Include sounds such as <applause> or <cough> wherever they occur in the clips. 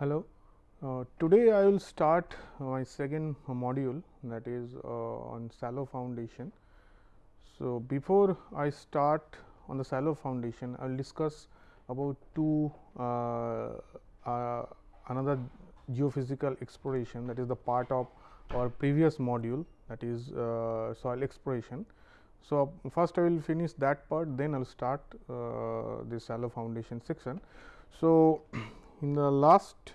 Hello. Uh, today I will start my second module that is uh, on shallow foundation. So, before I start on the shallow foundation I will discuss about two uh, uh another geophysical exploration that is the part of our previous module that is uh, soil exploration. So, first I will finish that part then I will start uh, the shallow foundation section. So, in the last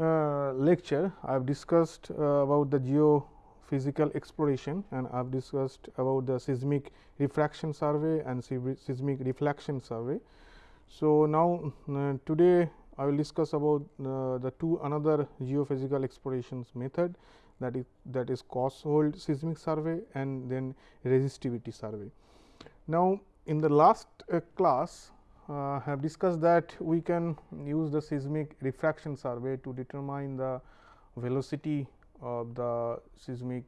uh, lecture I have discussed uh, about the geophysical exploration and I have discussed about the seismic refraction survey and seismic reflection survey. So, now uh, today I will discuss about uh, the two another geophysical explorations method that is that is cross hole seismic survey and then resistivity survey. Now, in the last uh, class uh, have discussed that we can use the seismic refraction survey to determine the velocity of the seismic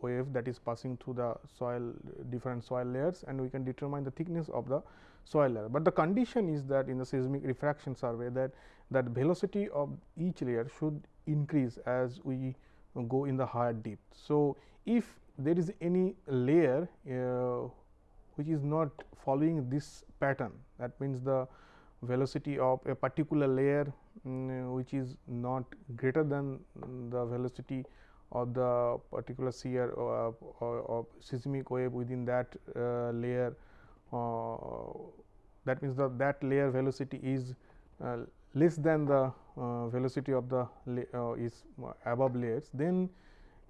wave that is passing through the soil different soil layers and we can determine the thickness of the soil layer. But the condition is that in the seismic refraction survey that that velocity of each layer should increase as we go in the higher depth. So, if there is any layer uh, which is not following this pattern. That means the velocity of a particular layer um, which is not greater than the velocity of the particular shear or, or, seismic wave within that uh, layer uh, that means the that layer velocity is uh, less than the uh, velocity of the uh, is above layers then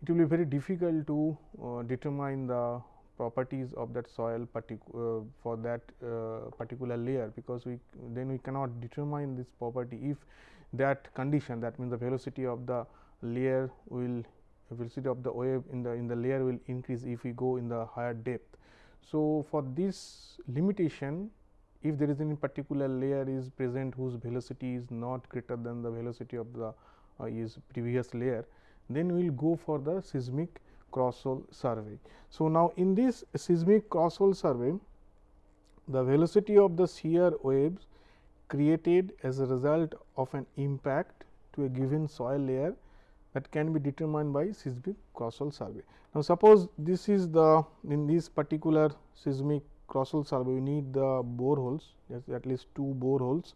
it will be very difficult to uh, determine the properties of that soil uh, for that uh, particular layer because we then we cannot determine this property if that condition that means the velocity of the layer will velocity of the wave in the in the layer will increase if we go in the higher depth. So, for this limitation if there is any particular layer is present whose velocity is not greater than the velocity of the uh, is previous layer, then we will go for the seismic cross survey. So, now in this seismic cross hole survey, the velocity of the shear waves created as a result of an impact to a given soil layer that can be determined by seismic cross hole survey. Now, suppose this is the in this particular seismic cross hole survey we need the bore holes at least two bore holes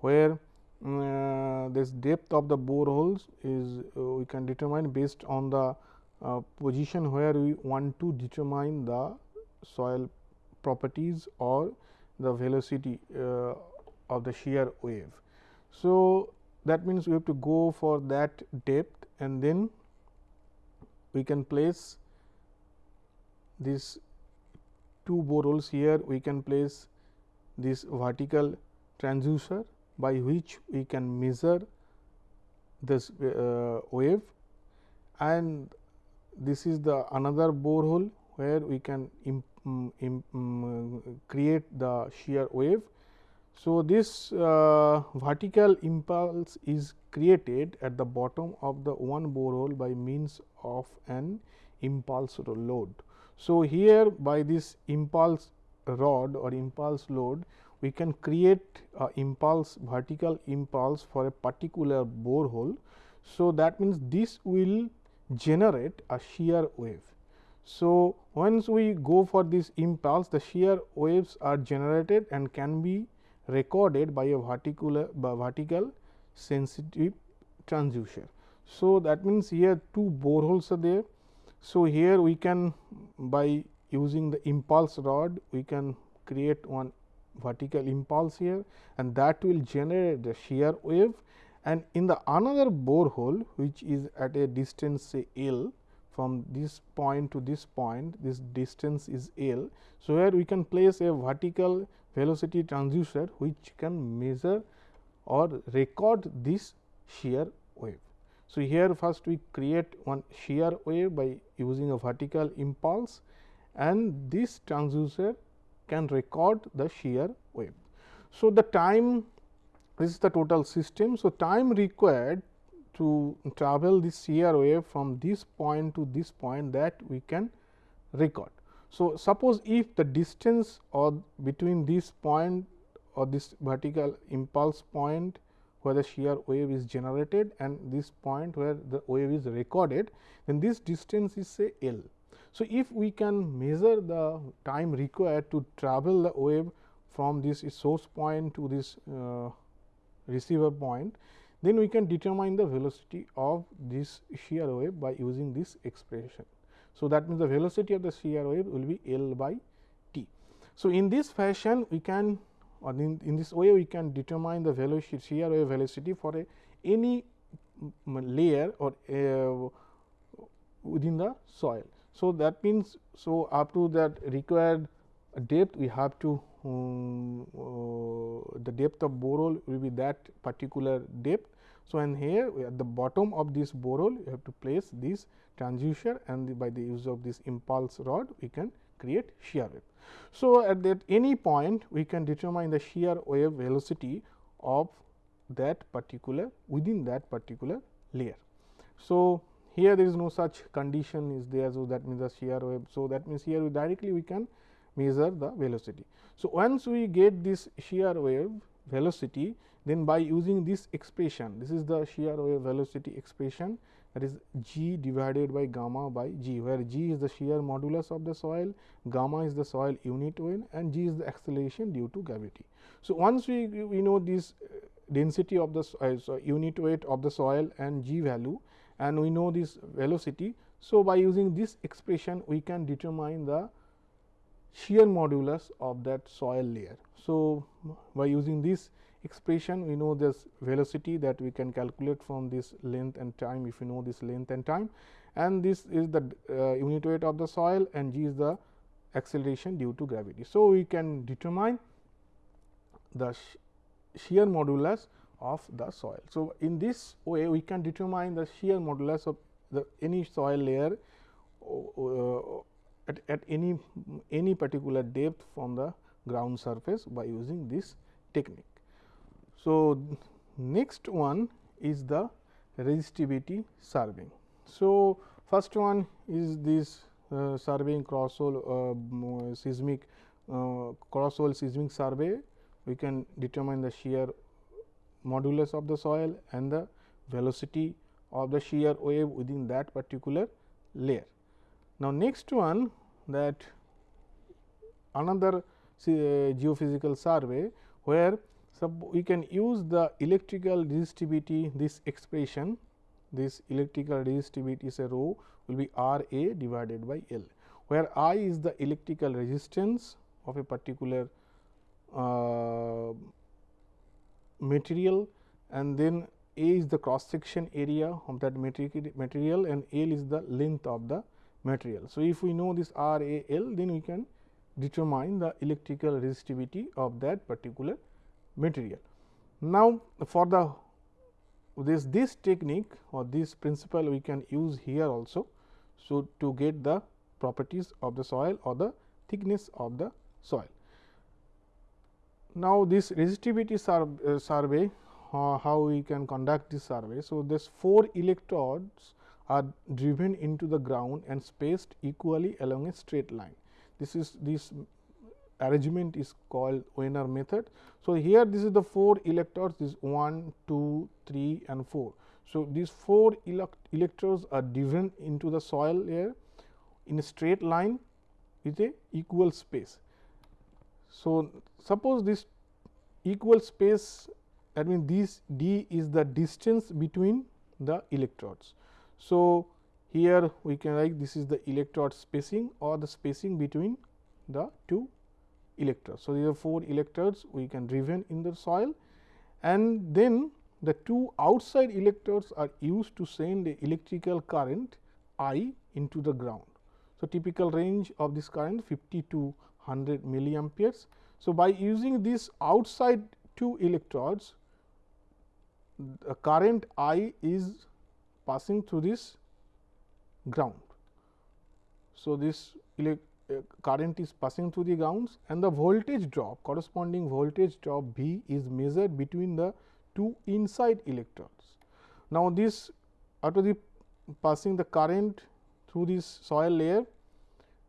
where uh, this depth of the bore holes is uh, we can determine based on the position where we want to determine the soil properties or the velocity uh, of the shear wave. So, that means we have to go for that depth and then we can place this two bore holes here we can place this vertical transducer by which we can measure this uh, wave and this is the another bore hole where we can imp, imp, um, create the shear wave. So, this uh, vertical impulse is created at the bottom of the one bore hole by means of an impulse load. So, here by this impulse rod or impulse load we can create a impulse vertical impulse for a particular borehole. So, that means this will generate a shear wave. So, once we go for this impulse the shear waves are generated and can be recorded by a vertical by vertical sensitive transducer. So, that means here two boreholes are there so, here we can by using the impulse rod we can create one vertical impulse here and that will generate the shear wave and in the another borehole which is at a distance say L from this point to this point this distance is L. So, where we can place a vertical velocity transducer which can measure or record this shear wave. So, here first we create one shear wave by using a vertical impulse and this transducer can record the shear wave. So, the time this is the total system. So, time required to travel this shear wave from this point to this point that we can record. So, suppose if the distance or between this point or this vertical impulse point where the shear wave is generated and this point where the wave is recorded, then this distance is say L. So, if we can measure the time required to travel the wave from this source point to this uh, receiver point, then we can determine the velocity of this shear wave by using this expression. So, that means the velocity of the shear wave will be L by T. So, in this fashion we can or in, in this way we can determine the velocity shear wave velocity for a any layer or uh, within the soil. So, that means, so up to that required depth we have to um, uh, the depth of borehole will be that particular depth. So, and here at the bottom of this borehole you have to place this transducer and the, by the use of this impulse rod we can create shear wave. So, at that any point we can determine the shear wave velocity of that particular within that particular layer. So, here there is no such condition is there. So, that means the shear wave. So, that means here we directly we can measure the velocity. So, once we get this shear wave velocity then by using this expression this is the shear wave velocity expression that is g divided by gamma by g where g is the shear modulus of the soil, gamma is the soil unit weight and g is the acceleration due to gravity. So, once we, we know this uh, density of the so unit weight of the soil and g value and we know this velocity. So, by using this expression we can determine the shear modulus of that soil layer. So, by using this expression we know this velocity that we can calculate from this length and time if you know this length and time and this is the uh, unit weight of the soil and g is the acceleration due to gravity. So, we can determine the shear modulus of the soil. So, in this way we can determine the shear modulus of the any soil layer uh, at, at any any particular depth from the ground surface by using this technique. So, next one is the resistivity surveying. So, first one is this uh, surveying cross hole uh, seismic uh, cross hole seismic survey. We can determine the shear modulus of the soil and the velocity of the shear wave within that particular layer. Now, next one that another uh, geophysical survey where we can use the electrical resistivity this expression this electrical resistivity is a rho will be R A divided by L, where I is the electrical resistance of a particular uh, material and then A is the cross section area of that material and L is the length of the material. So, if we know this R A L then we can determine the electrical resistivity of that particular material. Now, for the this this technique or this principle we can use here also. So, to get the properties of the soil or the thickness of the soil. Now, this resistivity sur uh, survey uh, how we can conduct this survey. So, this 4 electrodes are driven into the ground and spaced equally along a straight line. This is this arrangement is called Wenner method. So, here this is the 4 electrodes this 1, 2, 3 and 4. So, these 4 elect electrodes are driven into the soil layer in a straight line with a equal space. So, suppose this equal space that means this d is the distance between the electrodes. So, here we can write this is the electrode spacing or the spacing between the two electrodes. So, these are 4 electrodes we can driven in the soil and then the two outside electrodes are used to send the electrical current I into the ground. So, typical range of this current 50 to 100 milliamperes. So, by using these outside two electrodes the current I is passing through this ground. So, this uh, current is passing through the grounds and the voltage drop corresponding voltage drop V is measured between the two inside electrodes. Now, this after the passing the current through this soil layer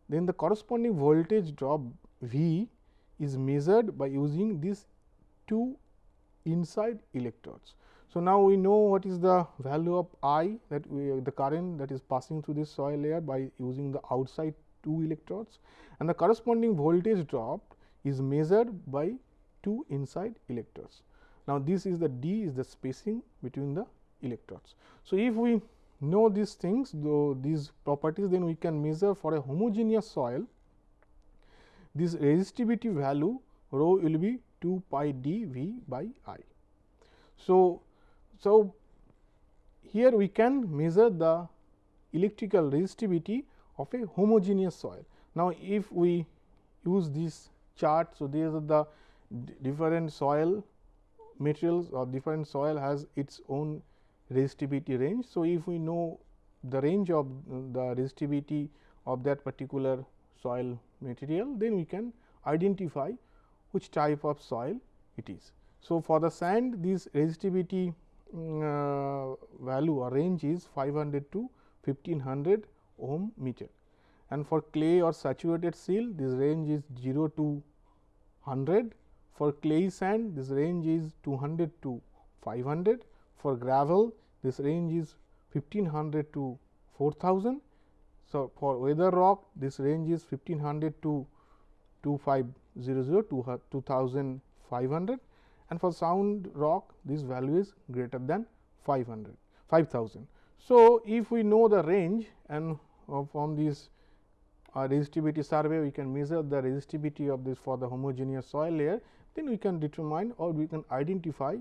then the corresponding voltage drop V is measured by using these two inside electrodes. So, now we know what is the value of I that we the current that is passing through this soil layer by using the outside two electrodes and the corresponding voltage drop is measured by two inside electrodes. Now, this is the d is the spacing between the electrodes. So, if we know these things though these properties then we can measure for a homogeneous soil this resistivity value rho will be 2 pi d v by i. So, so here we can measure the electrical resistivity of a homogeneous soil. Now, if we use this chart. So, these are the different soil materials or different soil has its own resistivity range. So, if we know the range of the resistivity of that particular soil material, then we can identify which type of soil it is. So, for the sand this resistivity Uh, value or range is 500 to 1500 ohm meter. And for clay or saturated silt this range is 0 to 100 for clay sand this range is 200 to 500 for gravel this range is 1500 to 4000 so for weather rock this range is 1500 to 2500 to 2500 and for sound rock this value is greater than 500 5000 so if we know the range and uh, from this uh, resistivity survey we can measure the resistivity of this for the homogeneous soil layer then we can determine or we can identify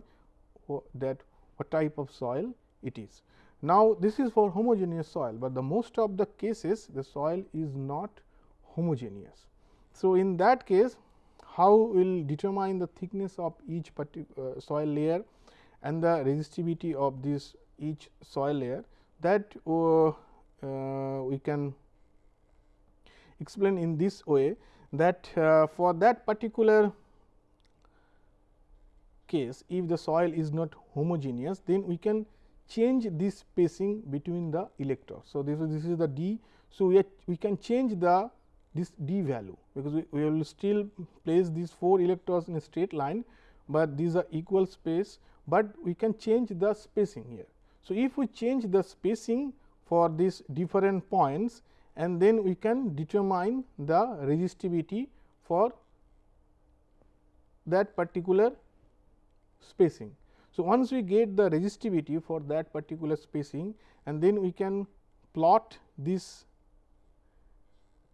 that what type of soil it is. Now, this is for homogeneous soil, but the most of the cases the soil is not homogeneous. So, in that case how will determine the thickness of each particular uh, soil layer and the resistivity of this each soil layer that uh, uh, we can explain in this way that uh, for that particular case if the soil is not homogeneous then we can change this spacing between the electrodes. So, this is this is the d. So, we, we can change the this d value because we, we will still place these 4 electrodes in a straight line, but these are equal space, but we can change the spacing here. So, if we change the spacing for these different points and then we can determine the resistivity for that particular spacing. So, once we get the resistivity for that particular spacing and then we can plot this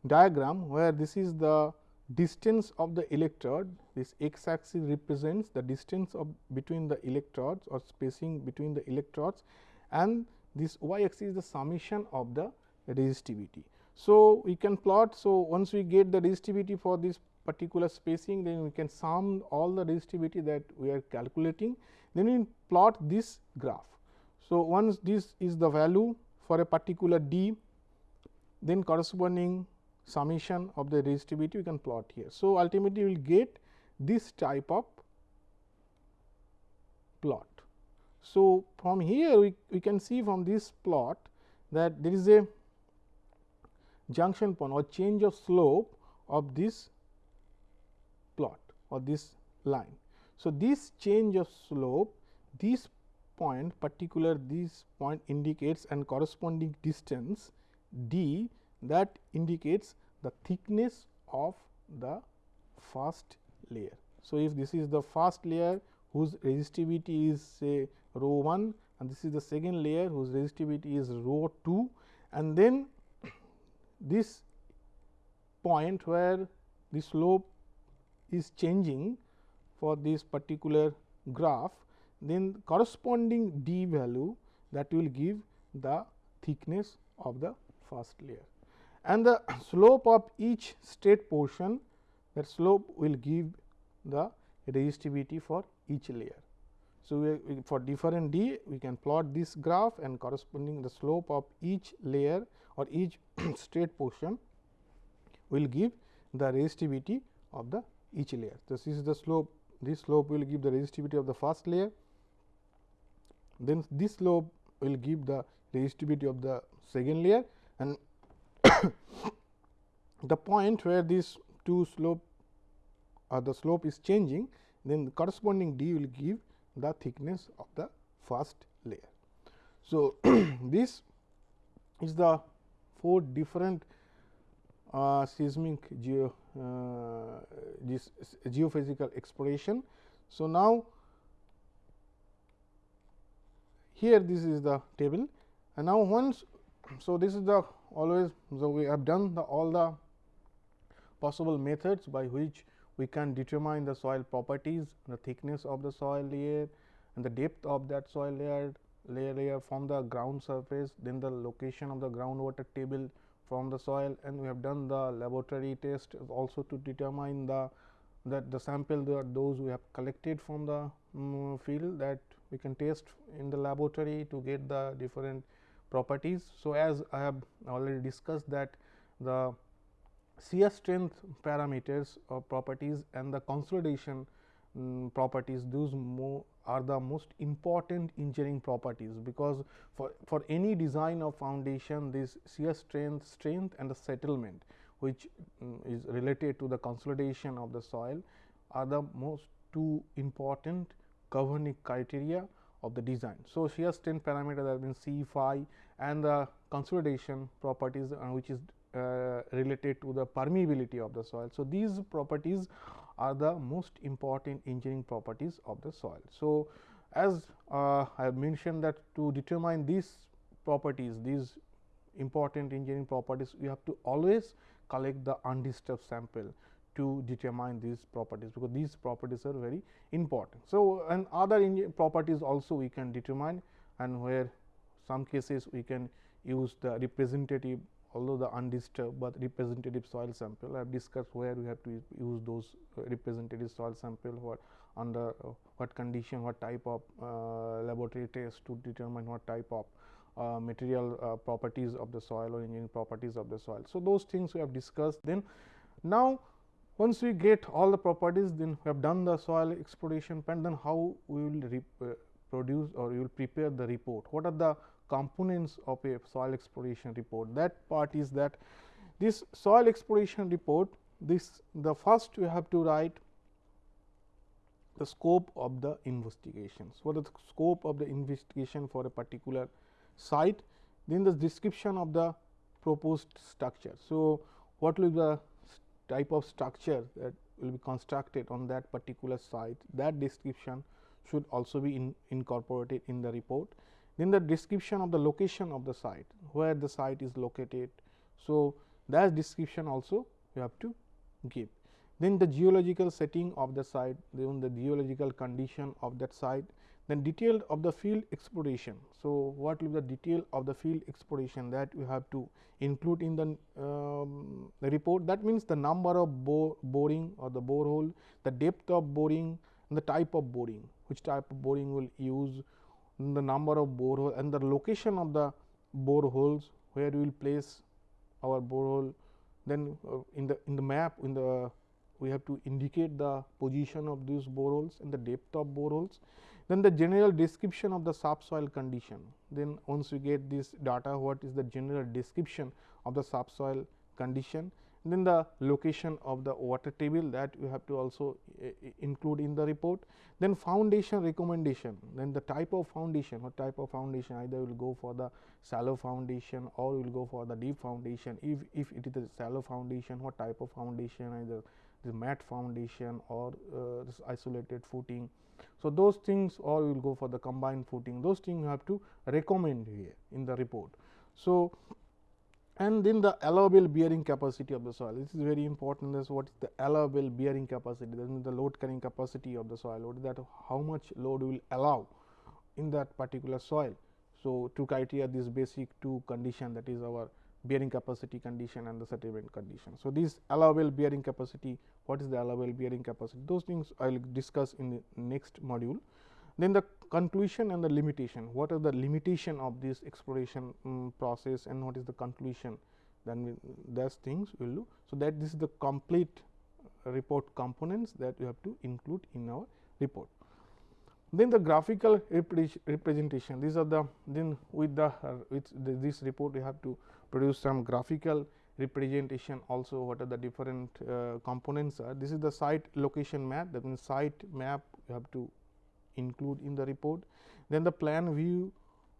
diagram where this is the distance of the electrode this x axis represents the distance of between the electrodes or spacing between the electrodes and this y axis is the summation of the resistivity. So, we can plot. So, once we get the resistivity for this particular spacing then we can sum all the resistivity that we are calculating then we plot this graph. So, once this is the value for a particular d then corresponding summation of the resistivity we can plot here. So, ultimately we will get this type of plot. So, from here we, we can see from this plot that there is a junction point or change of slope of this plot or this line. So, this change of slope this point particular this point indicates and corresponding distance d that indicates the thickness of the first layer. So, if this is the first layer whose resistivity is say rho 1 and this is the second layer whose resistivity is rho 2 and then <coughs> this point where the slope is changing for this particular graph then corresponding d value that will give the thickness of the first layer and the slope of each straight portion that slope will give the resistivity for each layer. So, we, for different d we can plot this graph and corresponding the slope of each layer or each <clears throat> straight portion will give the resistivity of the each layer. This is the slope this slope will give the resistivity of the first layer then this slope will give the resistivity of the second layer and <coughs> the point where these two slope or the slope is changing then the corresponding d will give the thickness of the first layer. So, <coughs> this is the four different uh, seismic geo uh, this geophysical exploration. So, now here this is the table and now once so this is the always so we have done the all the possible methods by which we can determine the soil properties, the thickness of the soil layer and the depth of that soil layer layer layer from the ground surface, then the location of the groundwater table from the soil and we have done the laboratory test also to determine the that the sample those we have collected from the um, field that we can test in the laboratory to get the different properties. So, as I have already discussed that the shear strength parameters or properties and the consolidation um, properties those are the most important engineering properties, because for, for any design of foundation this shear strength, strength and the settlement which um, is related to the consolidation of the soil are the most two important governing criteria of the design. So, shear strength parameter have been C phi and the consolidation properties uh, which is uh, related to the permeability of the soil. So, these properties are the most important engineering properties of the soil. So, as uh, I have mentioned that to determine these properties, these important engineering properties, we have to always collect the undisturbed sample to determine these properties, because these properties are very important. So, and other properties also we can determine and where some cases we can use the representative although the undisturbed, but representative soil sample. I have discussed where we have to use those uh, representative soil sample, what under uh, what condition, what type of uh, laboratory test to determine what type of uh, material uh, properties of the soil or engineering properties of the soil. So, those things we have discussed. Then now, once we get all the properties, then we have done the soil exploration plan, then how we will uh, produce or you will prepare the report. What are the components of a soil exploration report. That part is that this soil exploration report, this the first we have to write the scope of the investigations. What is the scope of the investigation for a particular site? Then the description of the proposed structure. So, what will be the type of structure that will be constructed on that particular site that description should also be in incorporated in the report. Then the description of the location of the site, where the site is located. So, that description also you have to give. Then the geological setting of the site, then the geological condition of that site, then detail of the field exploration. So, what will be the detail of the field exploration that we have to include in the, um, the report. That means, the number of bore, boring or the borehole, the depth of boring and the type of boring, which type of boring will use, the number of borehole and the location of the boreholes where we will place our borehole. Then uh, in the in the map in the we have to indicate the position of these boreholes and the depth of boreholes. Then the general description of the subsoil condition. Then once we get this data, what is the general description of the subsoil condition then the location of the water table that you have to also uh, include in the report. Then foundation recommendation, then the type of foundation, what type of foundation either will go for the shallow foundation or will go for the deep foundation. If, if it is a shallow foundation, what type of foundation either the mat foundation or uh, this isolated footing. So, those things all will go for the combined footing, those things you have to recommend here in the report. So, and then the allowable bearing capacity of the soil. This is very important. This what is the allowable bearing capacity? That the load carrying capacity of the soil. What is that? How much load will allow in that particular soil? So, two criteria this basic two condition that is our bearing capacity condition and the settlement condition. So, this allowable bearing capacity, what is the allowable bearing capacity? Those things I will discuss in the next module. Then the conclusion and the limitation, what are the limitation of this exploration um, process and what is the conclusion then those things we will do. So, that this is the complete report components that we have to include in our report. Then the graphical representation, these are the then with the with this report we have to produce some graphical representation also what are the different uh, components are. This is the site location map that means site map you have to include in the report. Then the plan view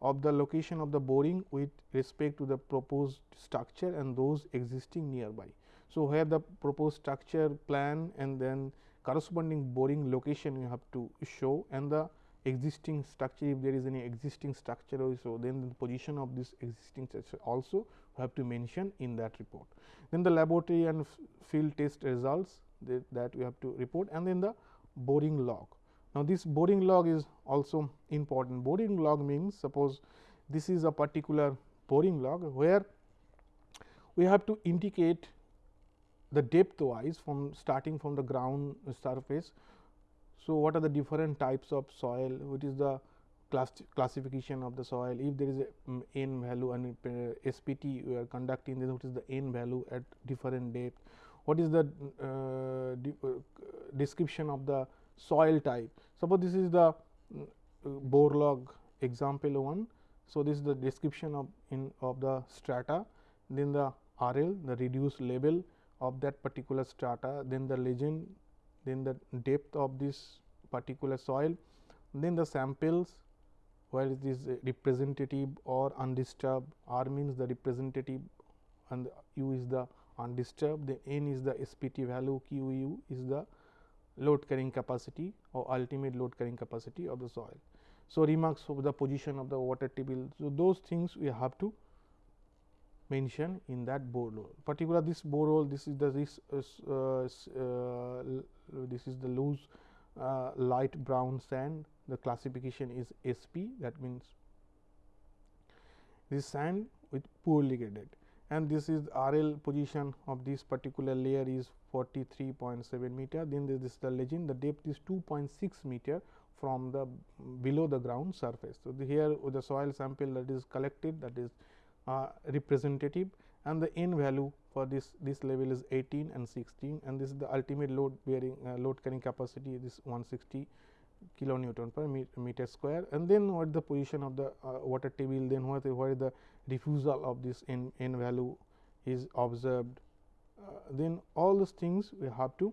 of the location of the boring with respect to the proposed structure and those existing nearby. So, where the proposed structure plan and then corresponding boring location you have to show and the existing structure if there is any existing structure also then the position of this existing structure also have to mention in that report. Then the laboratory and field test results that, that we have to report and then the boring log. Now, this boring log is also important. Boring log means suppose this is a particular boring log where we have to indicate the depth wise from starting from the ground surface. So, what are the different types of soil, what is the class classification of the soil, if there is a um, n value and uh, SPT we are conducting this, what is the n value at different depth, what is the uh, uh, description of the soil type. Suppose this is the mm, bore log example 1. So, this is the description of in of the strata, then the RL the reduced level of that particular strata, then the legend, then the depth of this particular soil, then the samples where it is representative or undisturbed, R means the representative and U is the undisturbed, then N is the SPT value, Q U is the load carrying capacity or ultimate load carrying capacity of the soil. So, remarks of the position of the water table. So, those things we have to mention in that borehole. Particular this borehole, this is the this uh, uh, this is the loose uh, light brown sand. The classification is SP. That means this sand with poorly graded and this is RL position of this particular layer is 43.7 meter. Then this is the legend, the depth is 2.6 meter from the below the ground surface. So, the here the soil sample that is collected that is uh, representative and the n value for this this level is 18 and 16 and this is the ultimate load bearing uh, load carrying capacity this 160 kilonewton per meter square and then what the position of the uh, water table then what where the diffusal of this n, n value is observed uh, then all those things we have to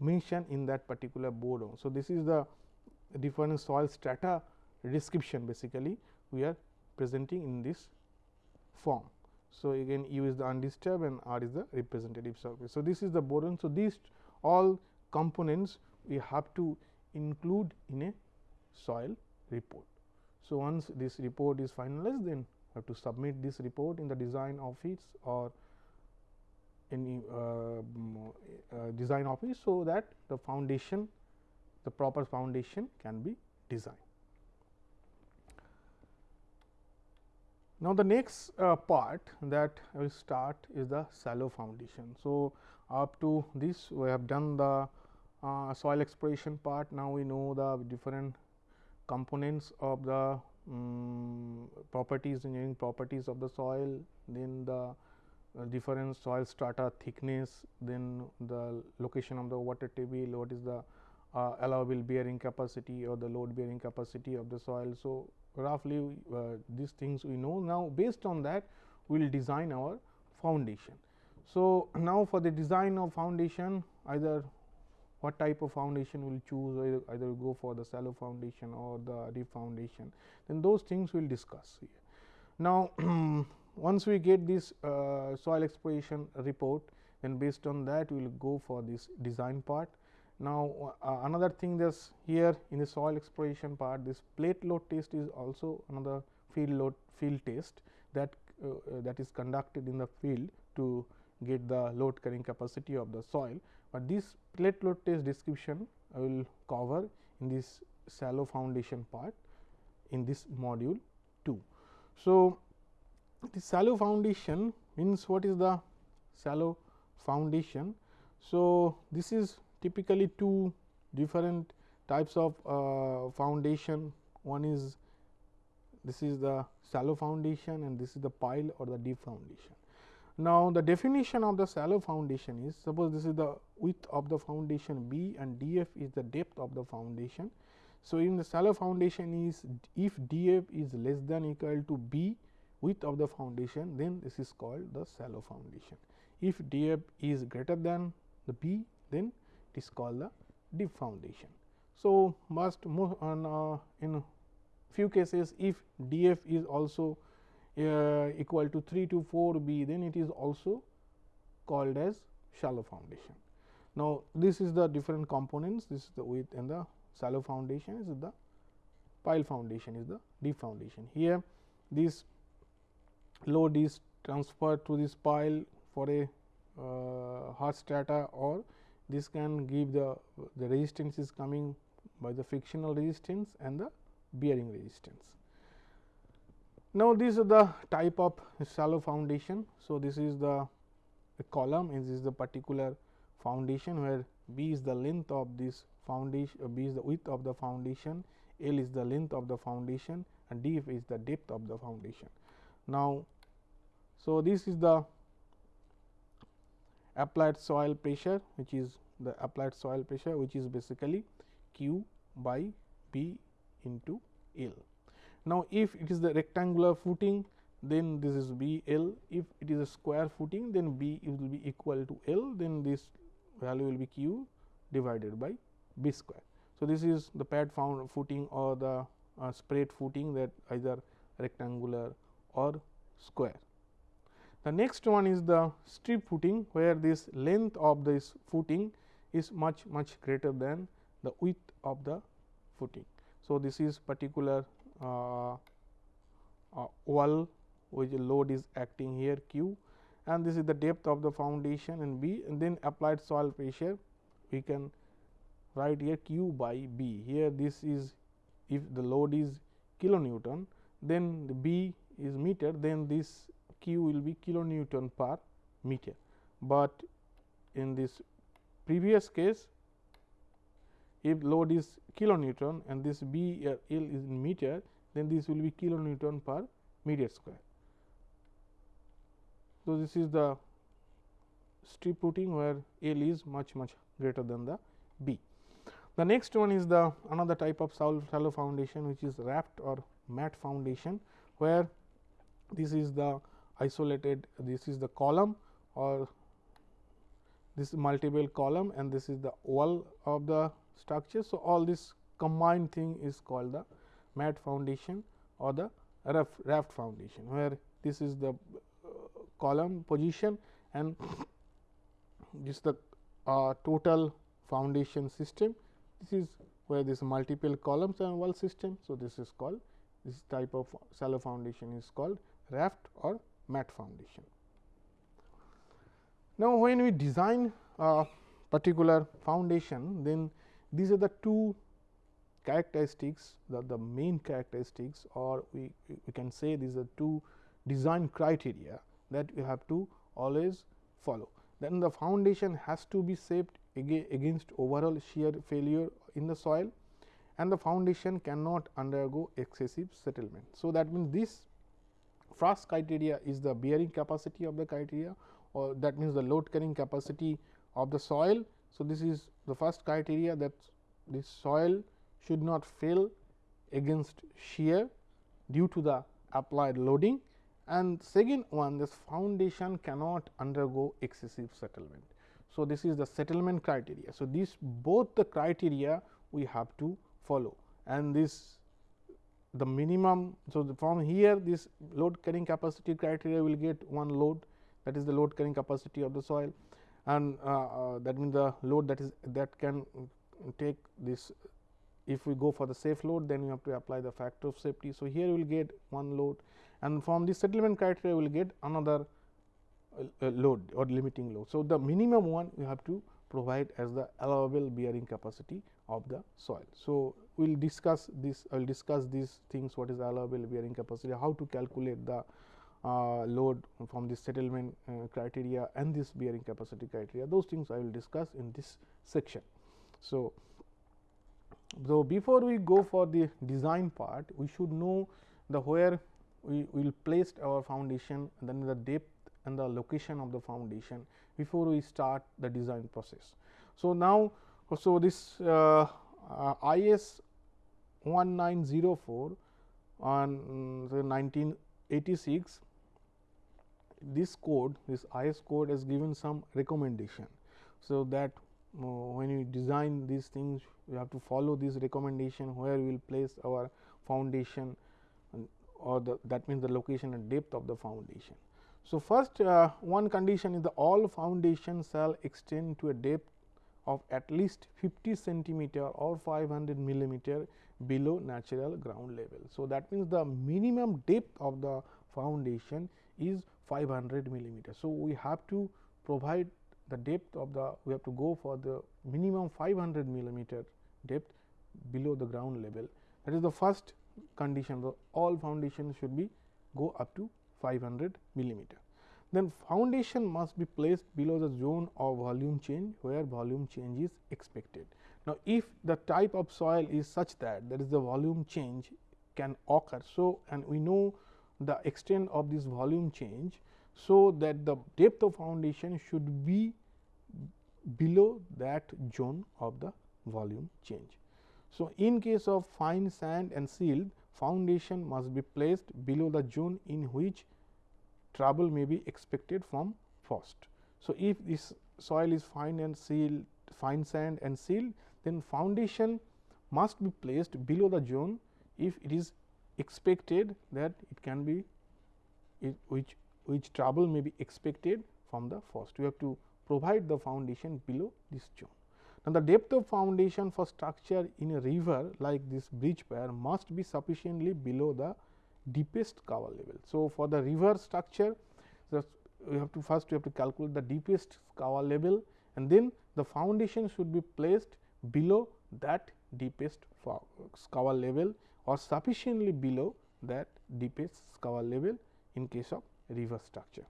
mention in that particular board. So, this is the different soil strata description basically we are presenting in this form. So, again U is the undisturbed and R is the representative surface. So, this is the boron. So, these all components we have to include in a soil report. So, once this report is finalized then we have to submit this report in the design office or any uh, uh, design office. So, that the foundation the proper foundation can be designed. Now, the next uh, part that I will start is the shallow foundation. So, up to this we have done the uh, soil exploration part. Now, we know the different components of the um, properties engineering properties of the soil, then the uh, different soil strata thickness, then the location of the water table, what is the uh, allowable bearing capacity or the load bearing capacity of the soil. So, roughly uh, these things we know. Now, based on that we will design our foundation. So, <clears throat> now for the design of foundation either what type of foundation we will choose either, either go for the shallow foundation or the deep foundation then those things we will discuss here. Now, <clears throat> once we get this uh, soil exploration report then based on that we will go for this design part. Now, uh, another thing this here in the soil exploration part this plate load test is also another field load field test that uh, uh that is conducted in the field to get the load carrying capacity of the soil, but this plate load test description I will cover in this shallow foundation part in this module 2. So, the shallow foundation means what is the shallow foundation. So, this is typically two different types of uh, foundation. One is this is the shallow foundation and this is the pile or the deep foundation. Now, the definition of the shallow foundation is suppose this is the width of the foundation B and df is the depth of the foundation. So, in the shallow foundation is if df is less than equal to B width of the foundation then this is called the shallow foundation. If df is greater than the B then it is called the deep foundation. So, must move on uh, in few cases if df is also uh, equal to 3 to 4 b then it is also called as shallow foundation. Now, this is the different components this is the width and the shallow foundation is the pile foundation is the deep foundation. Here this load is transferred to this pile for a uh, hard strata or this can give the the resistance is coming by the frictional resistance and the bearing resistance. Now, this is the type of shallow foundation. So, this is the column and this is the particular foundation where B is the length of this foundation, uh, B is the width of the foundation, L is the length of the foundation and D is the depth of the foundation. Now, so this is the applied soil pressure which is the applied soil pressure which is basically Q by B into L. Now, if it is the rectangular footing then this is B L, if it is a square footing then B will be equal to L then this value will be Q divided by B square. So, this is the pad found footing or the uh, spread footing that either rectangular or square. The next one is the strip footing where this length of this footing is much much greater than the width of the footing. So, this is particular uh, uh, wall which load is acting here q and this is the depth of the foundation and b and then applied soil pressure we can write here q by b here this is if the load is kilonewton then the b is meter then this q will be kilonewton per meter but in this previous case if load is kilonewton and this B uh, L is in meter, then this will be kilonewton per meter square. So, this is the strip footing where L is much much greater than the B. The next one is the another type of shallow foundation which is raft or mat foundation where this is the isolated this is the column or this multiple column and this is the wall of the structure. So, all this combined thing is called the mat foundation or the raft, foundation, where this is the uh, column position and <coughs> this is the uh, total foundation system. This is where this multiple columns and wall system. So, this is called this type of shallow foundation is called raft or mat foundation. Now, when we design a particular foundation, then these are the two characteristics the, the main characteristics or we, we can say these are two design criteria that we have to always follow. Then the foundation has to be shaped against overall shear failure in the soil and the foundation cannot undergo excessive settlement. So, that means this first criteria is the bearing capacity of the criteria or that means the load carrying capacity of the soil so, this is the first criteria that the soil should not fail against shear due to the applied loading and second one this foundation cannot undergo excessive settlement. So, this is the settlement criteria. So, these both the criteria we have to follow and this the minimum. So, from here this load carrying capacity criteria will get one load that is the load carrying capacity of the soil and uh, uh, that means the load that is that can take this if we go for the safe load then you have to apply the factor of safety. So, here we will get one load and from the settlement criteria we will get another uh, load or limiting load. So, the minimum one we have to provide as the allowable bearing capacity of the soil. So, will discuss this I will discuss these things what is allowable bearing capacity, how to calculate the uh, load from the settlement uh, criteria and this bearing capacity criteria those things I will discuss in this section. So, so before we go for the design part we should know the where we will place our foundation and then the depth and the location of the foundation before we start the design process. So, now so this uh, uh, IS 1904 on um, 1986 this code this IS code has given some recommendation. So, that when you design these things we have to follow this recommendation where we will place our foundation or the that means the location and depth of the foundation. So, first uh, one condition is the all foundation shall extend to a depth of at least 50 centimeter or 500 millimeter below natural ground level. So, that means the minimum depth of the foundation is 500 millimeter. So, we have to provide the depth of the we have to go for the minimum 500 millimeter depth below the ground level that is the first condition the all foundations should be go up to 500 millimeter. Then foundation must be placed below the zone of volume change where volume change is expected. Now, if the type of soil is such that that is the volume change can occur. So, and we know the extent of this volume change. So, that the depth of foundation should be below that zone of the volume change. So, in case of fine sand and silt foundation must be placed below the zone in which trouble may be expected from frost. So, if this soil is fine and silt fine sand and silt then foundation must be placed below the zone if it is expected that it can be it, which which trouble may be expected from the frost. We have to provide the foundation below this zone. Now, the depth of foundation for structure in a river like this bridge pier must be sufficiently below the deepest scour level. So, for the river structure we have to first we have to calculate the deepest scour level and then the foundation should be placed below that deepest scour level or sufficiently below that deepest cover level in case of river structure.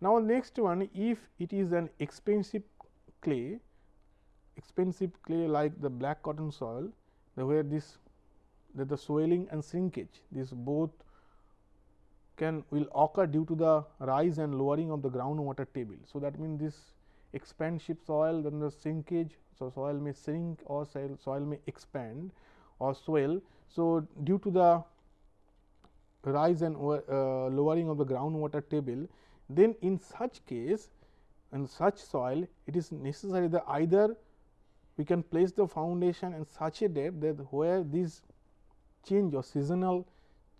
Now, next one if it is an expansive clay, expansive clay like the black cotton soil, the where this that the swelling and shrinkage this both can will occur due to the rise and lowering of the groundwater table. So, that means this expansive soil then the shrinkage. So, soil may shrink or soil, soil may expand or swell. So, due to the rise and uh, lowering of the groundwater table then in such case in such soil it is necessary that either we can place the foundation in such a depth that where these change or seasonal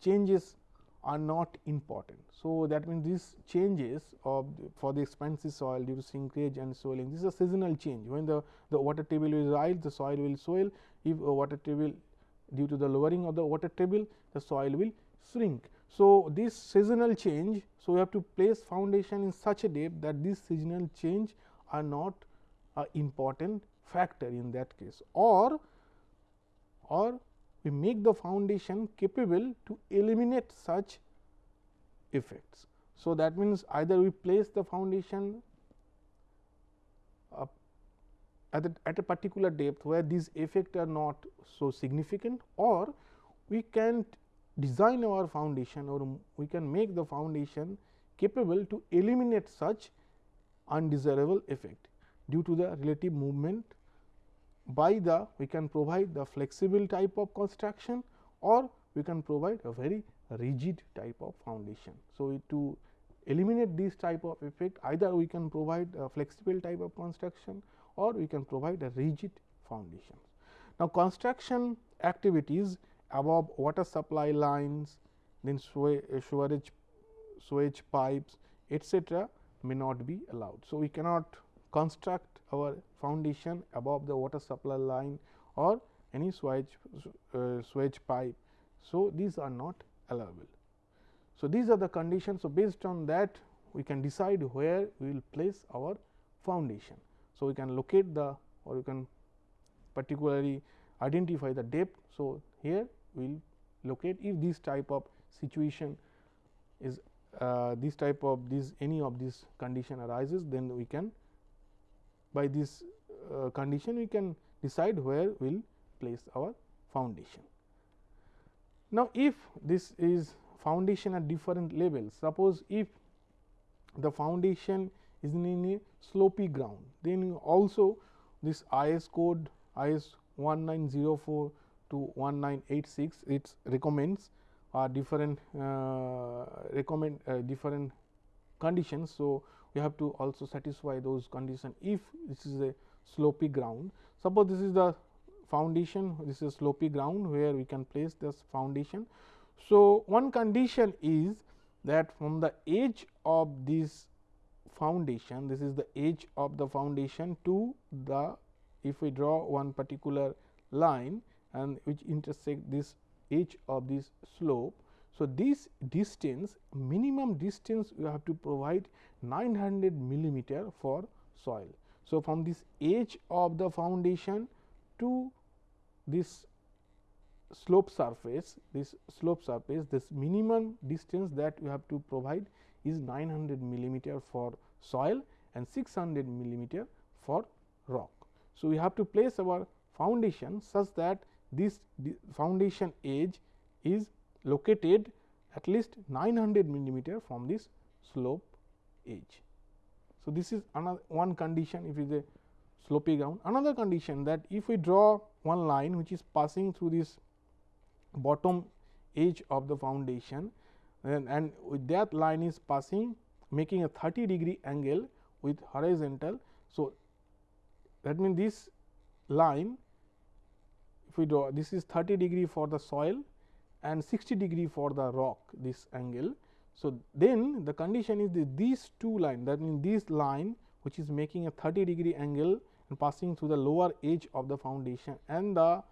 changes are not important. So, that means these changes of the, for the expansive soil due to shrinkage and swelling this is a seasonal change when the, the water table will rise the soil will swell if a water table due to the lowering of the water table the soil will shrink. So, this seasonal change so, we have to place foundation in such a depth that this seasonal change are not a important factor in that case or or we make the foundation capable to eliminate such effects. So, that means either we place the foundation at, a, at a particular depth where these effects are not so significant or we can design our foundation or we can make the foundation capable to eliminate such undesirable effect due to the relative movement by the we can provide the flexible type of construction or we can provide a very rigid type of foundation. So, to eliminate this type of effect either we can provide a flexible type of construction or we can provide a rigid foundation. Now, construction activities above water supply lines, then eh, sewerage, sewage pipes etc., may not be allowed. So, we cannot construct our foundation above the water supply line or any sewage, uh, pipe. So, these are not allowable. So, these are the conditions. So, based on that we can decide where we will place our foundation. So, we can locate the or you can particularly identify the depth. So, here we will locate if this type of situation is uh, this type of this any of this condition arises then we can by this uh, condition we can decide where we will place our foundation. Now, if this is foundation at different levels suppose if the foundation is in a slopy ground then also this IS code IS 1904 to 1986 it recommends uh, different uh, recommend uh, different conditions. So, we have to also satisfy those conditions if this is a slopy ground. Suppose this is the foundation, this is slopy ground where we can place this foundation. So, one condition is that from the edge of this foundation, this is the edge of the foundation to the if we draw one particular line and which intersect this edge of this slope. So, this distance minimum distance we have to provide 900 millimeter for soil. So, from this edge of the foundation to this slope surface, this slope surface, this minimum distance that we have to provide is 900 millimeter for soil and 600 millimeter for rock. So, we have to place our foundation such that this foundation edge is located at least 900 millimeter from this slope edge. So, this is another one condition if it is a slopy ground. Another condition that if we draw one line which is passing through this bottom edge of the foundation and, and with that line is passing making a 30 degree angle with horizontal. So, that means this line if we draw this is 30 degree for the soil and 60 degree for the rock this angle. So, then the condition is that these two line that means this line which is making a 30 degree angle and passing through the lower edge of the foundation and the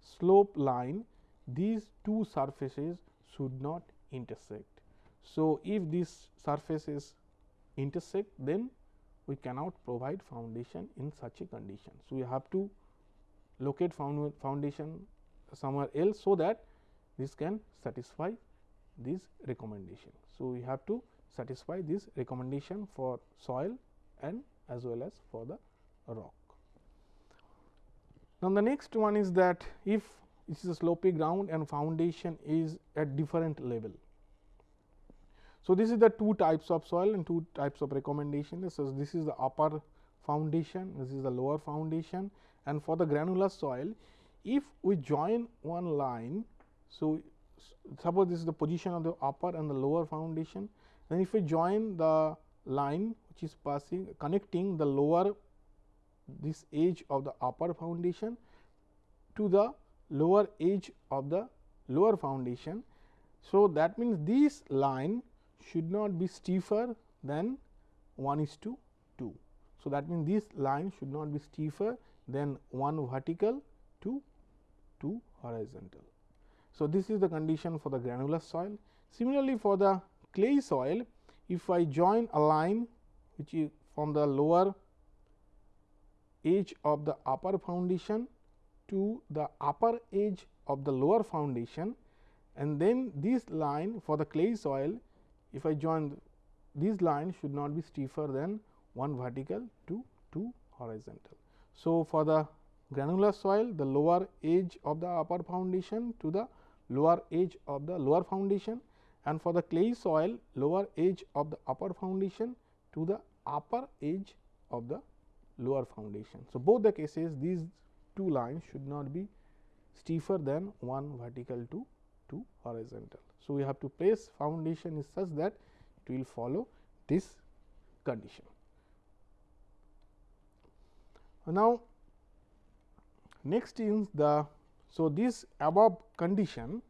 slope line these two surfaces should not intersect. So, if these surfaces intersect then we cannot provide foundation in such a condition. So, we have to locate foundation somewhere else, so that this can satisfy this recommendation. So, we have to satisfy this recommendation for soil and as well as for the rock. Now, the next one is that if it is a slopy ground and foundation is at different level. So, this is the two types of soil and two types of recommendation. So, this is the upper foundation, this is the lower foundation and for the granular soil, if we join one line. So, suppose this is the position of the upper and the lower foundation, then if we join the line which is passing connecting the lower this edge of the upper foundation to the lower edge of the lower foundation. So, that means this line should not be stiffer than 1 is to 2. So, that means this line should not be stiffer than 1 vertical to 2 horizontal. So, this is the condition for the granular soil. Similarly, for the clay soil, if I join a line which is from the lower edge of the upper foundation to the upper edge of the lower foundation and then this line for the clay soil if I join this line should not be stiffer than 1 vertical to 2 horizontal. So, for the granular soil the lower edge of the upper foundation to the lower edge of the lower foundation and for the clay soil lower edge of the upper foundation to the upper edge of the lower foundation. So, both the cases these two lines should not be stiffer than one vertical to two horizontal. So, we have to place foundation is such that it will follow this condition. Now, next is the so this above condition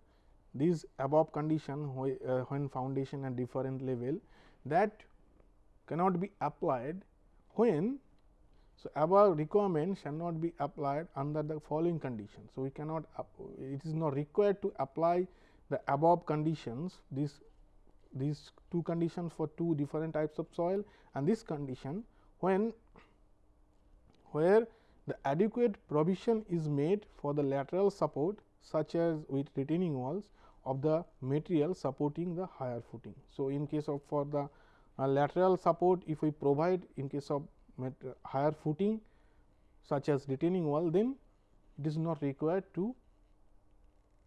this above condition uh, when foundation at different level that cannot be applied when so, above requirement shall not be applied under the following conditions. So, we cannot it is not required to apply the above conditions these these two conditions for two different types of soil and this condition when where the adequate provision is made for the lateral support such as with retaining walls of the material supporting the higher footing. So, in case of for the uh, lateral support if we provide in case of higher footing such as retaining wall, then it is not required to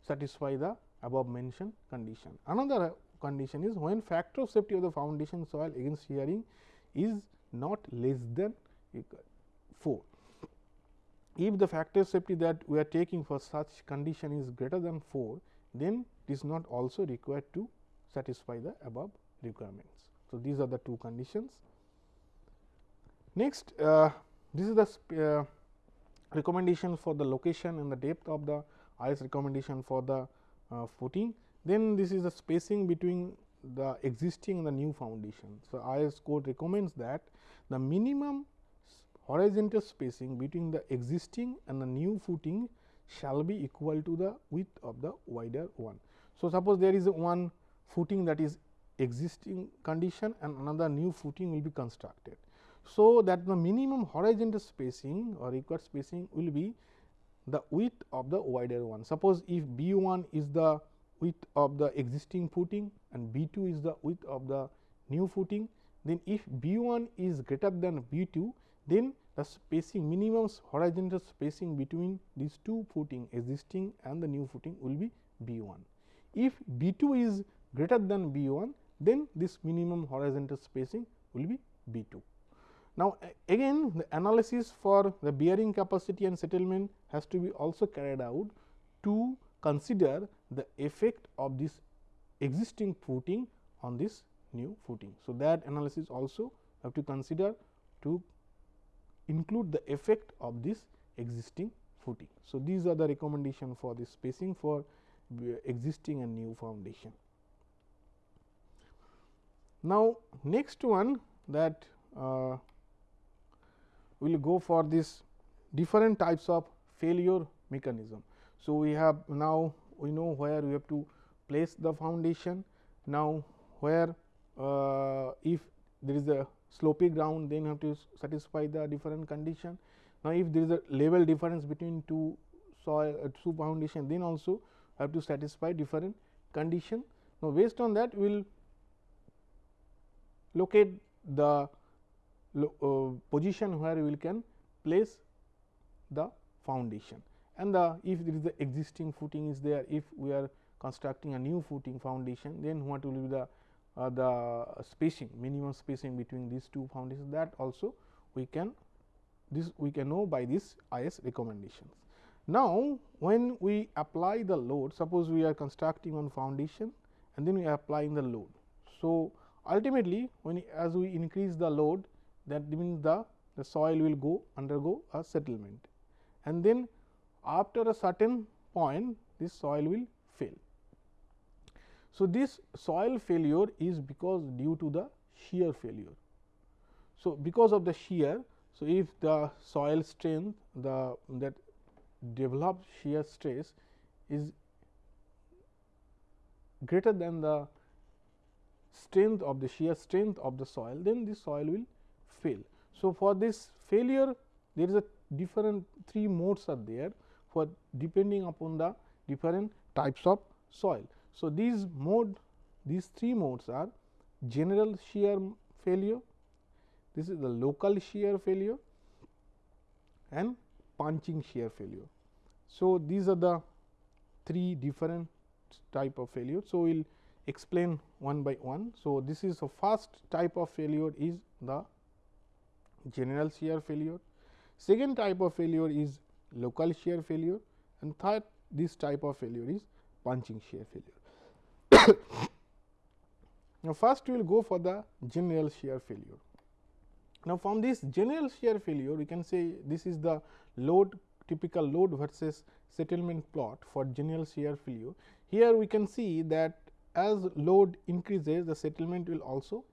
satisfy the above mentioned condition. Another condition is when factor of safety of the foundation soil against shearing is not less than 4. If the factor of safety that we are taking for such condition is greater than 4, then it is not also required to satisfy the above requirements. So, these are the two conditions. Next, uh, this is the uh, recommendation for the location and the depth of the IS recommendation for the uh, footing. Then this is the spacing between the existing and the new foundation. So, IS code recommends that the minimum horizontal spacing between the existing and the new footing shall be equal to the width of the wider one. So, suppose there is one footing that is existing condition and another new footing will be constructed. So, that the minimum horizontal spacing or required spacing will be the width of the wider one. Suppose if B 1 is the width of the existing footing and B 2 is the width of the new footing, then if B 1 is greater than B 2, then the spacing minimum horizontal spacing between these two footing existing and the new footing will be B 1. If B 2 is greater than B 1, then this minimum horizontal spacing will be B 2. Now, again the analysis for the bearing capacity and settlement has to be also carried out to consider the effect of this existing footing on this new footing. So, that analysis also have to consider to include the effect of this existing footing. So, these are the recommendation for the spacing for existing and new foundation. Now, next one that uh, we will go for this different types of failure mechanism. So, we have now we know where we have to place the foundation. Now, where uh, if there is a slopy ground then you have to satisfy the different condition. Now, if there is a level difference between two soil uh, two foundation then also have to satisfy different condition. Now, based on that we will locate the uh, position where we can place the foundation and the if there is the existing footing is there if we are constructing a new footing foundation then what will be the uh, the spacing minimum spacing between these two foundations that also we can this we can know by this IS recommendations. Now, when we apply the load suppose we are constructing one foundation and then we are applying the load. So, ultimately when as we increase the load that means the, the soil will go undergo a settlement and then after a certain point this soil will. So, this soil failure is because due to the shear failure. So, because of the shear, so if the soil strength the that developed shear stress is greater than the strength of the shear strength of the soil, then the soil will fail. So, for this failure there is a different three modes are there for depending upon the different types of soil. So, these mode these three modes are general shear failure, this is the local shear failure and punching shear failure. So, these are the three different type of failure. So, we will explain one by one. So, this is the first type of failure is the general shear failure. Second type of failure is local shear failure and third this type of failure is punching shear failure. Now, first we will go for the general shear failure. Now, from this general shear failure we can say this is the load typical load versus settlement plot for general shear failure. Here we can see that as load increases the settlement will also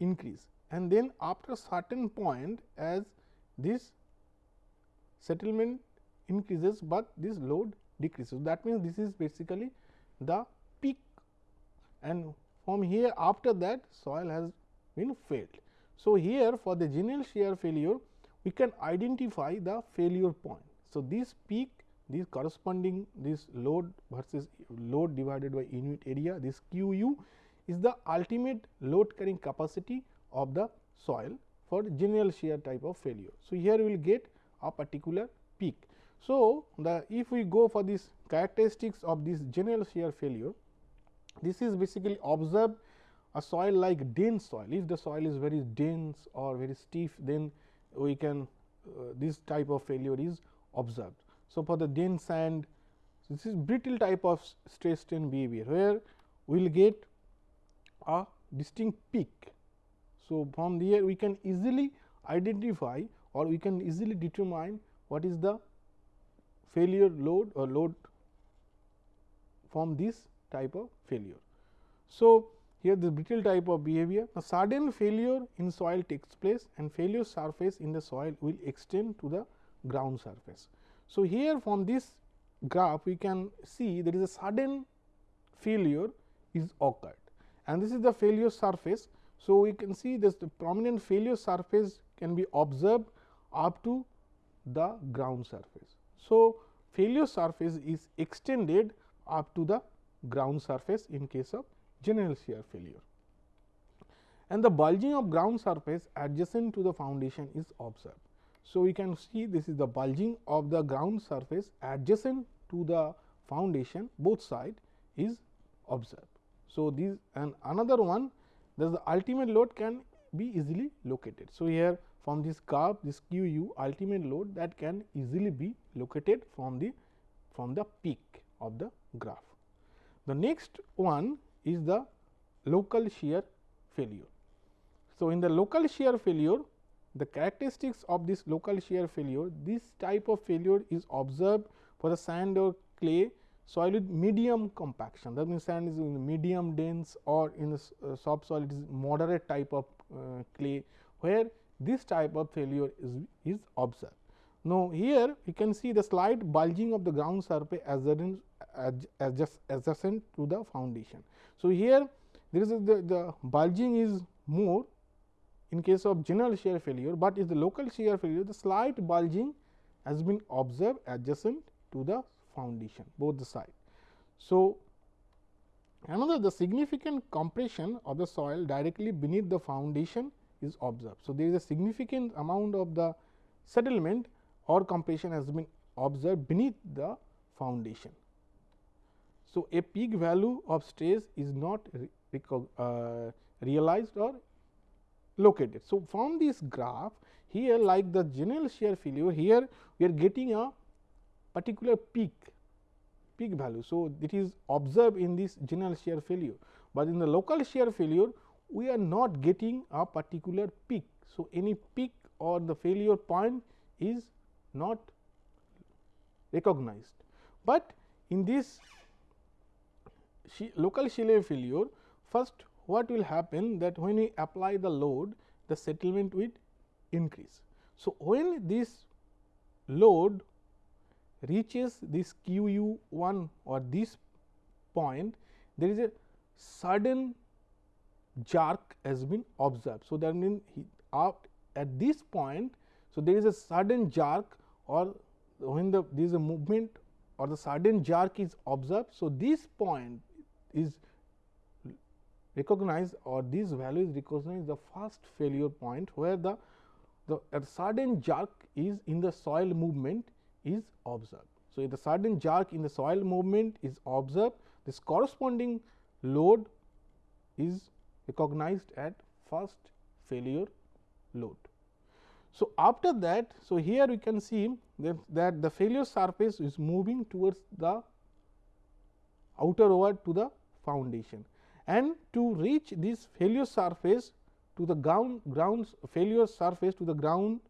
increase and then after certain point as this settlement increases, but this load decreases. That means, this is basically the and from here after that soil has been failed. So, here for the general shear failure we can identify the failure point. So, this peak this corresponding this load versus load divided by unit area this Q u is the ultimate load carrying capacity of the soil for general shear type of failure. So, here we will get a particular peak. So, the if we go for this characteristics of this general shear failure, this is basically observe a soil like dense soil. If the soil is very dense or very stiff, then we can uh, this type of failure is observed. So, for the dense sand, this is brittle type of stress strain behavior, where we will get a distinct peak. So, from there we can easily identify or we can easily determine what is the failure load or load from this type of failure. So, here the brittle type of behavior a sudden failure in soil takes place and failure surface in the soil will extend to the ground surface. So, here from this graph we can see there is a sudden failure is occurred and this is the failure surface. So, we can see this the prominent failure surface can be observed up to the ground surface. So, failure surface is extended up to the ground surface in case of general shear failure. And the bulging of ground surface adjacent to the foundation is observed. So, we can see this is the bulging of the ground surface adjacent to the foundation both side is observed. So, this and another one the ultimate load can be easily located. So, here from this curve this q u ultimate load that can easily be located from the from the peak of the graph. The next one is the local shear failure. So, in the local shear failure the characteristics of this local shear failure this type of failure is observed for the sand or clay soil with medium compaction that means sand is in medium dense or in the uh, soft soil it is moderate type of uh, clay where this type of failure is, is observed. Now, here we can see the slight bulging of the ground surface adjacent, adjacent to the foundation. So, here there is the, the bulging is more in case of general shear failure, but is the local shear failure the slight bulging has been observed adjacent to the foundation both the side. So, another the significant compression of the soil directly beneath the foundation is observed. So, there is a significant amount of the settlement or compression has been observed beneath the foundation. So, a peak value of stress is not uh, realized or located. So, from this graph here like the general shear failure here we are getting a particular peak peak value. So, it is observed in this general shear failure, but in the local shear failure we are not getting a particular peak. So, any peak or the failure point is not recognized, but in this local shear failure first what will happen that when we apply the load the settlement will increase. So, when this load reaches this q u 1 or this point there is a sudden jerk has been observed. So, that means at this point. So, there is a sudden jerk or when the there is a movement or the sudden jerk is observed. So, this point is recognized or this value is recognized the first failure point where the the sudden jerk is in the soil movement is observed. So, if the sudden jerk in the soil movement is observed this corresponding load is recognized at first failure load. So, after that, so here we can see that, that the failure surface is moving towards the outer ward to the foundation and to reach this failure surface to the ground grounds failure surface to the ground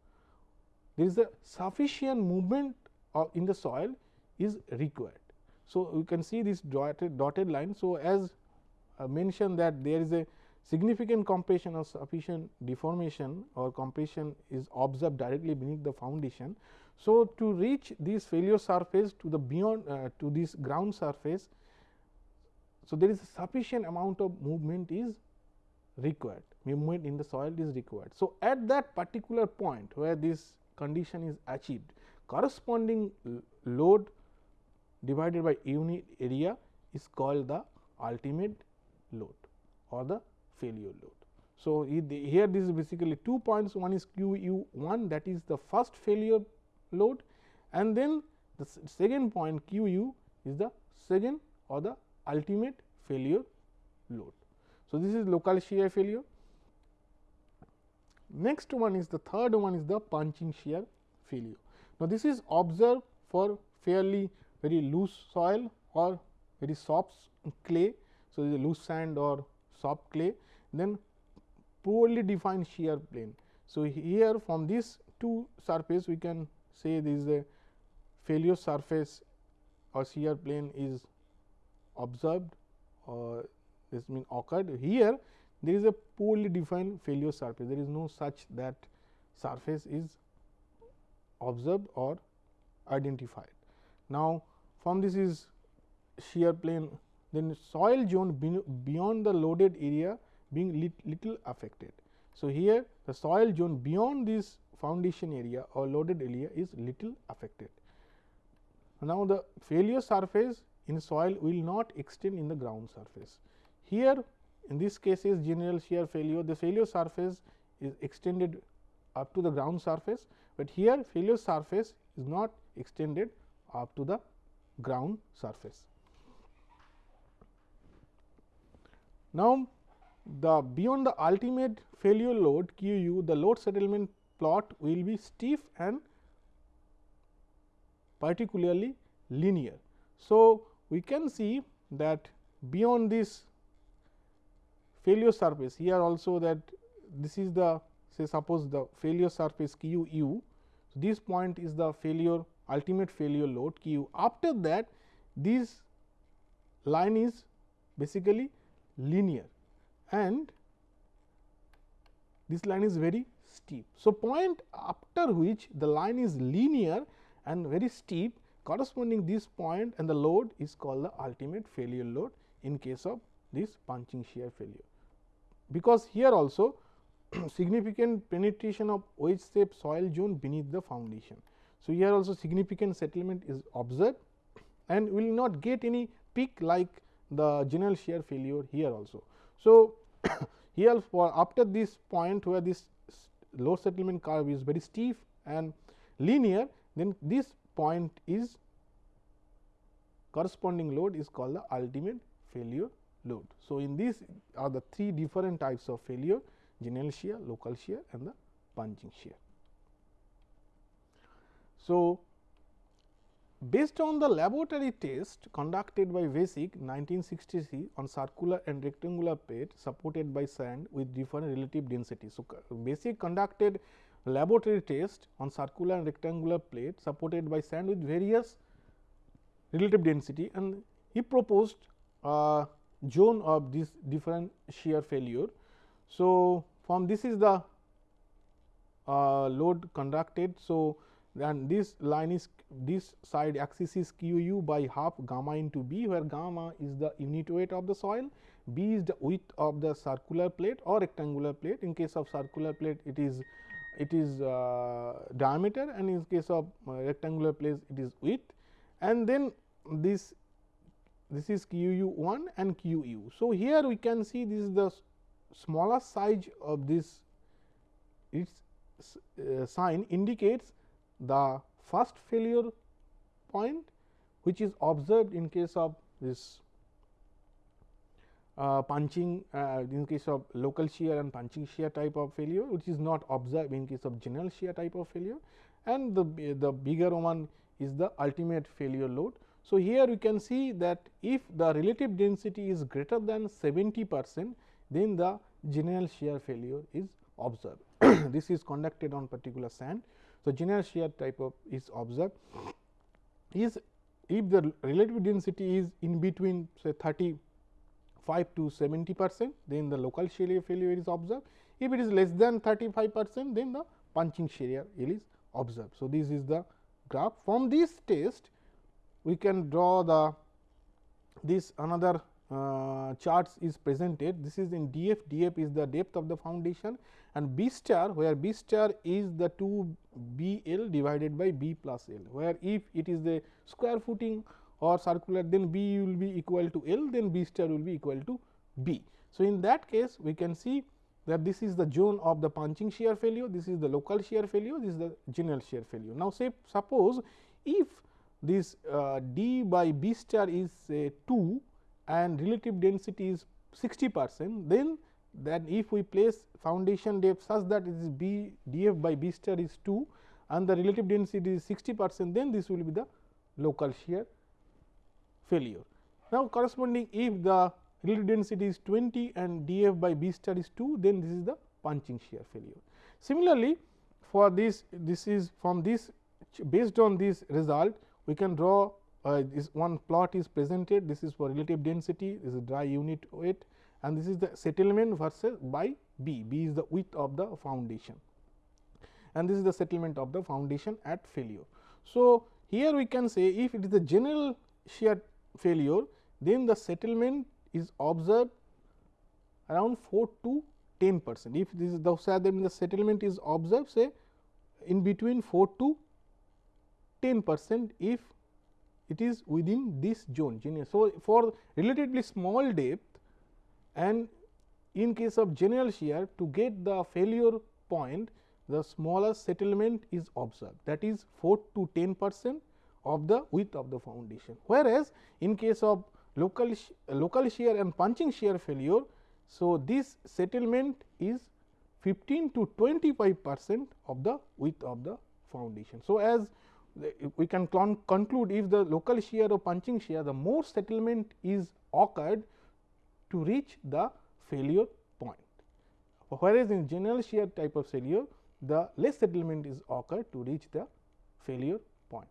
there is a sufficient movement of in the soil is required. So, you can see this dotted, dotted line. So, as uh, mentioned that there is a significant compression or sufficient deformation or compression is observed directly beneath the foundation. So, to reach this failure surface to the beyond uh, to this ground surface, so there is a sufficient amount of movement is required movement in the soil is required. So, at that particular point where this condition is achieved corresponding load divided by unit area is called the ultimate load or the failure load. So, here this is basically two points one is q u 1 that is the first failure load and then the second point q u is the second or the ultimate failure load. So, this is local shear failure. Next one is the third one is the punching shear failure. Now, this is observed for fairly very loose soil or very soft clay. So, loose sand or soft clay then poorly defined shear plane. So, here from this two surface we can say this is a failure surface or shear plane is observed or this mean occurred. Here there is a poorly defined failure surface, there is no such that surface is observed or identified. Now, from this is shear plane then soil zone beyond the loaded area being lit little affected. So, here the soil zone beyond this foundation area or loaded area is little affected. Now, the failure surface in soil will not extend in the ground surface. Here in this case is general shear failure, the failure surface is extended up to the ground surface, but here failure surface is not extended up to the ground surface. Now, the beyond the ultimate failure load Q u the load settlement plot will be stiff and particularly linear. So, we can see that beyond this failure surface here also that this is the say suppose the failure surface Q u. So, this point is the failure ultimate failure load Q. After that this line is basically linear and this line is very steep. So, point after which the line is linear and very steep corresponding this point and the load is called the ultimate failure load in case of this punching shear failure. Because here also <clears throat> significant penetration of wedge shaped soil zone beneath the foundation. So, here also significant settlement is observed and will not get any peak like the general shear failure here also. So, <coughs> here for after this point where this load settlement curve is very steep and linear then this point is corresponding load is called the ultimate failure load. So, in this are the three different types of failure general shear, local shear and the punching shear. So, Based on the laboratory test conducted by Vesic 1963 on circular and rectangular plate supported by sand with different relative density. So, Vesic conducted laboratory test on circular and rectangular plate supported by sand with various relative density and he proposed a zone of this different shear failure. So, from this is the uh, load conducted. So, then this line is this side axis is q u by half gamma into b, where gamma is the unit weight of the soil, b is the width of the circular plate or rectangular plate. In case of circular plate, it is it is uh, diameter and in case of uh, rectangular plate, it is width and then this this is q u 1 and q u. So, here we can see this is the smaller size of this its uh, sign indicates the first failure point which is observed in case of this uh, punching uh, in case of local shear and punching shear type of failure which is not observed in case of general shear type of failure and the, the bigger one is the ultimate failure load. So, here we can see that if the relative density is greater than 70 percent then the general shear failure is observed. <coughs> this is conducted on particular sand so, general shear type of is observed is if the relative density is in between say 35 to 70 percent then the local shear failure is observed. If it is less than 35 percent then the punching shear is observed. So, this is the graph from this test we can draw the this another uh, charts is presented. This is in df, df is the depth of the foundation and b star where b star is the 2 b l divided by b plus l, where if it is the square footing or circular then b will be equal to l then b star will be equal to b. So, in that case we can see that this is the zone of the punching shear failure, this is the local shear failure, this is the general shear failure. Now, say suppose if this uh, d by b star is say 2 and relative density is 60 percent, then then if we place foundation depth such that it is b df by b star is 2 and the relative density is 60 percent, then this will be the local shear failure. Now, corresponding if the relative density is 20 and df by b star is 2, then this is the punching shear failure. Similarly, for this this is from this based on this result we can draw uh, this one plot is presented. This is for relative density. This is dry unit weight. And this is the settlement versus by B, B is the width of the foundation. And this is the settlement of the foundation at failure. So, here we can say if it is the general shear failure then the settlement is observed around 4 to 10 percent. If this is the then the settlement is observed say in between 4 to 10 percent if it is within this zone. So, for relatively small depth and in case of general shear to get the failure point the smaller settlement is observed that is 4 to 10 percent of the width of the foundation. Whereas, in case of local local shear and punching shear failure. So, this settlement is 15 to 25 percent of the width of the foundation. So, as we can conclude if the local shear or punching shear the more settlement is occurred to reach the failure point. Whereas, in general shear type of failure the less settlement is occurred to reach the failure point.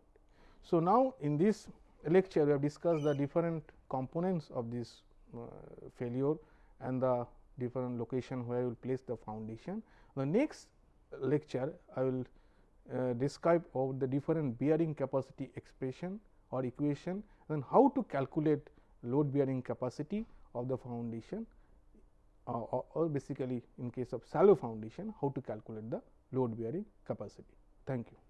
So, now in this lecture we have discussed the different components of this uh, failure and the different location where we will place the foundation. The next lecture I will uh, describe of the different bearing capacity expression or equation and how to calculate load bearing capacity of the foundation uh, or, or basically in case of shallow foundation how to calculate the load bearing capacity. Thank you.